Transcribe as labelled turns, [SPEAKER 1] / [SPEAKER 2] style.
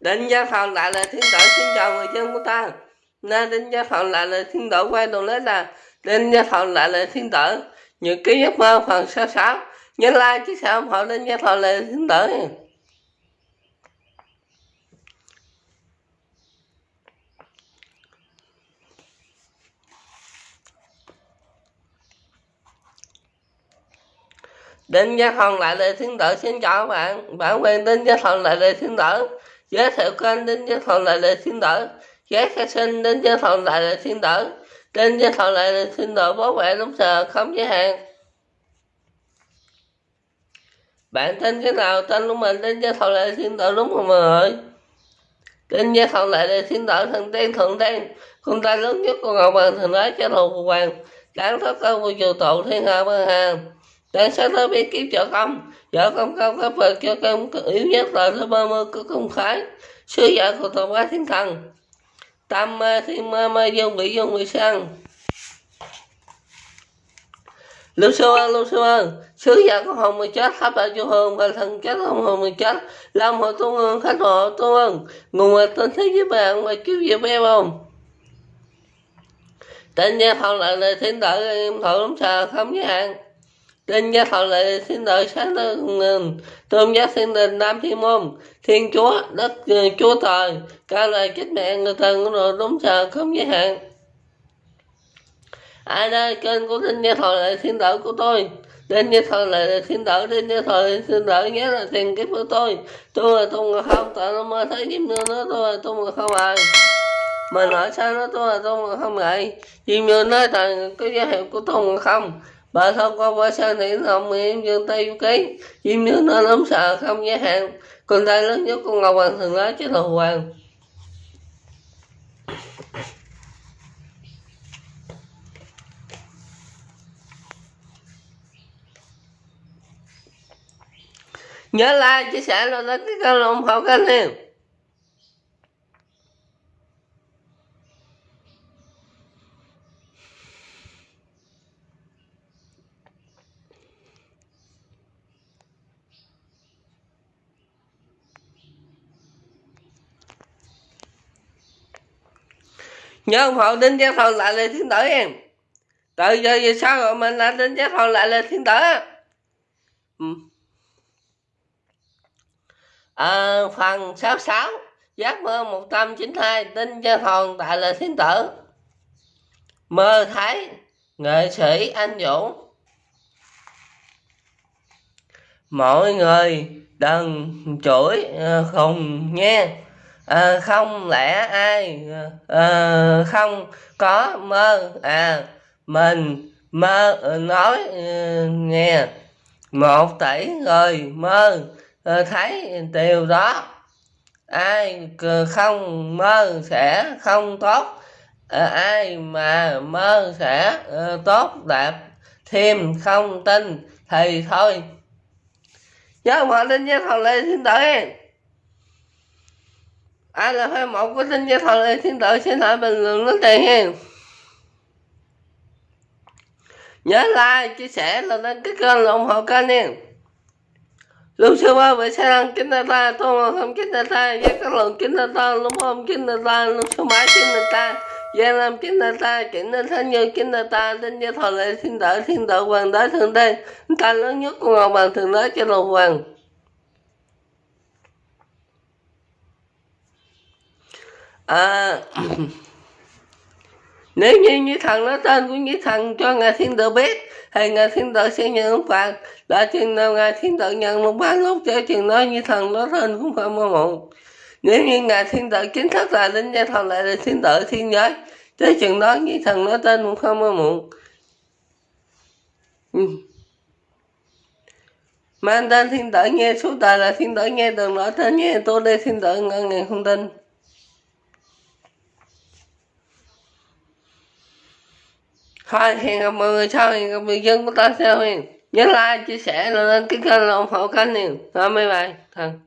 [SPEAKER 1] định gia phòng lại là thiên tử xin chào người dân của ta. Nên định gia phòng lại là thiên tử quay đầu lấy là định gia phòng lại là thiên tử những ký giấc mơ phần sơ sáu. Nhớ like chứ sao ủng hộ định gia phòng lại là thiên tử Đinh Gia phòng lại là thiên tử xin chào các bạn. Bản quyền Đinh Gia phòng lại là thiên tử Giới thiệu kênh đến Gia Thần lại là thiên tử Giới khai sinh đến Gia Thần lại là thiên tử Đinh Gia Thần lại là thiên tử bảo vệ đúng giờ không giới hạn. Bạn tên cái nào? Tên của mình đến Gia Thần lại là thiên tử đúng không mọi người Đinh Gia Thần lại là thiên tử thần tiên thượng tiên Con ta lớn nhất của Ngọc bằng thần nói cho thù hoàng. Đáng thoát cơ của dù tụ thiên hạ băng hàng tại sao tôi biết kiếm trợ công vợ công công các vật cho công yếu nhất là thứ ba mươi có công khái. Sư giả của tổ bá thiên thần. Tam ma ờ, thiên ma ma dương vị dương vị sang. Lưu sư ơn lưu sư ơn sứ giả của hồn mười chết hấp đại chu hồng và thần chết, không hồn mười chết. Làm hộ tôn ơn khách hộ tôn ơn nguồn mà tên thế với bạn và cứu diệp bé không? Tên gia phòng lại lời thiên tử, em thọ lắm xà không giới hạn Đinh gia thọ lệ xin đợi sáng lên ừ, tôn giác thiên đình nam thiên môn, thiên chúa, đất ừ, chúa trời ca lời chết mẹ người thần rồi đúng giờ không giới hạn. Ai đây, kênh của đinh gia thọ lệ thiên đợi của tôi. Đinh gia thọ lệ thiên đợi, đinh gia thọ lệ thiên đợi, nhớ là tiền kiếp của tôi. Tôi là tôi Ngọc không, tại nó mơ thấy diêm nương nó tôi là tôi Ngọc không ai mà nói sao nó tôi là tôi Ngọc không ngại diêm nương nói tại cái giới hiệu của tôi Ngọc không bà thông qua qua sang thì hồng em dương tay du ký chim nước nó lắm sợ không giới hạn con tay lớn nhất con ngọc hoàng thường lá chứ là hoàng. Nhớ like, chia sẻ rồi đó cái kênh ủng hộ kênh em nhớ ủng hộ đinh giác thần lại lời thiên tử em. Từ giờ về sau rồi mình là đinh giác thần lại lời thiên tử. Ừ. à, phần 66 giác mơ 192 đinh giác thần tại lời thiên tử. Mơ thấy nghệ sĩ anh vũ. Mọi người đừng chửi ờ, không nghe à, không lẽ ai à, không có mơ? À mình mơ ờ, nói nghe. Một tỷ người mơ thấy điều đó. Ai không mơ sẽ không tốt. À, ai mà mơ sẽ tốt đẹp thêm không tin thì thôi. Nhớ mọi lên nhé thằng lê xin tới ai là fan một của tin gia thần thì thiên tự xin hãy bình luận nước tiền hen. Nhớ like, chia sẻ là đăng ký kênh là ủng hộ kênh nha. Lúc xưa ba về sẽ đăng kính ta ta tôi mà không kính ta ta giá các lần kính ta ta lúc không kính ta ta lúc số mãi kính ta ta gia làm kính ta ta kính ta thánh như kính ta ta đến gia thần lại thiên tử thiên tử hoàng đế thượng đế. Ta lớn nhất của ngọc bằng thượng đế cho lục hoàng. À, nếu như như thần nói tên của như thần cho ngài thiên tử biết thì ngài thiên tử sẽ nhận ông phạt đã chừng nào ngài thiên tử nhận một bán lúc cho chừng nói như thần nói tên cũng phải mơ muộn nếu như ngài thiên tử chính thức là linh gia thần lại là thiên tử thiên giới tới chừng đó như thần nói tên cũng không mơ muộn ừ. mang tên thiên tử nghe số đời là thiên tử nghe đừng nói tên nghe tôi đây thiên tử ngân ngàn không tin. Thôi hẹn gặp mọi người sau hẹn gặp người dân của ta sau hẹn. nhớ like, chia sẻ lên cái kênh ủng hộ kênh này. Thôi, bye bye. Thần